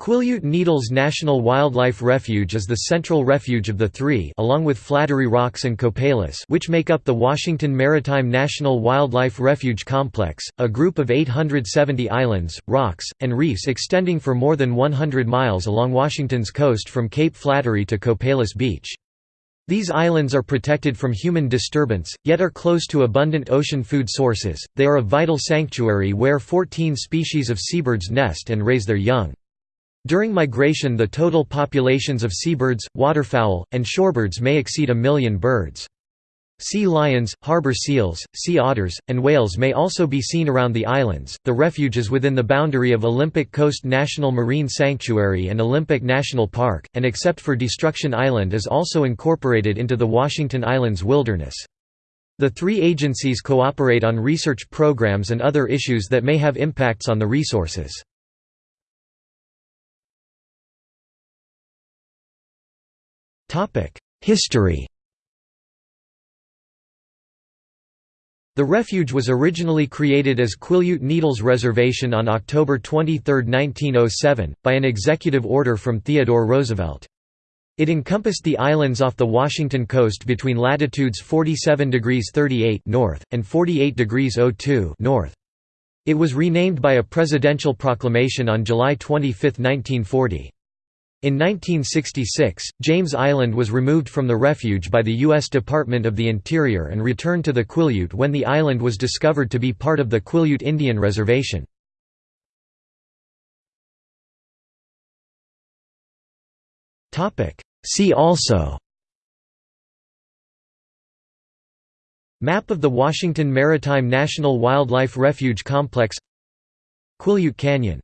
Quileute Needles National Wildlife Refuge is the central refuge of the three along with Flattery Rocks and Copalis which make up the Washington Maritime National Wildlife Refuge Complex, a group of 870 islands, rocks, and reefs extending for more than 100 miles along Washington's coast from Cape Flattery to Copalis Beach. These islands are protected from human disturbance, yet are close to abundant ocean food sources. They are a vital sanctuary where 14 species of seabirds nest and raise their young. During migration the total populations of seabirds, waterfowl, and shorebirds may exceed a million birds. Sea lions, harbor seals, sea otters, and whales may also be seen around the islands. The refuge is within the boundary of Olympic Coast National Marine Sanctuary and Olympic National Park, and except for Destruction Island is also incorporated into the Washington Islands Wilderness. The three agencies cooperate on research programs and other issues that may have impacts on the resources. History The refuge was originally created as Quileute Needles Reservation on October 23, 1907, by an executive order from Theodore Roosevelt. It encompassed the islands off the Washington coast between latitudes 47 degrees 38 north, and 48 degrees 02 north. It was renamed by a presidential proclamation on July 25, 1940. In 1966, James Island was removed from the refuge by the U.S. Department of the Interior and returned to the Quileute when the island was discovered to be part of the Quileute Indian Reservation. See also Map of the Washington Maritime National Wildlife Refuge Complex Quileute Canyon